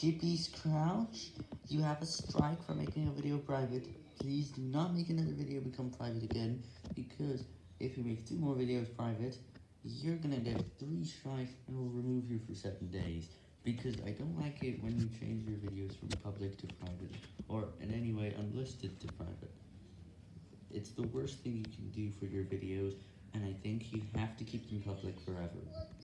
Kippy's Crouch, you have a strike for making a video private. Please do not make another video become private again, because if you make two more videos private, you're gonna get three strikes and we'll remove you for seven days. Because I don't like it when you change your videos from public to private, or in any way unlisted to private. It's the worst thing you can do for your videos, and I think you have to keep them public forever.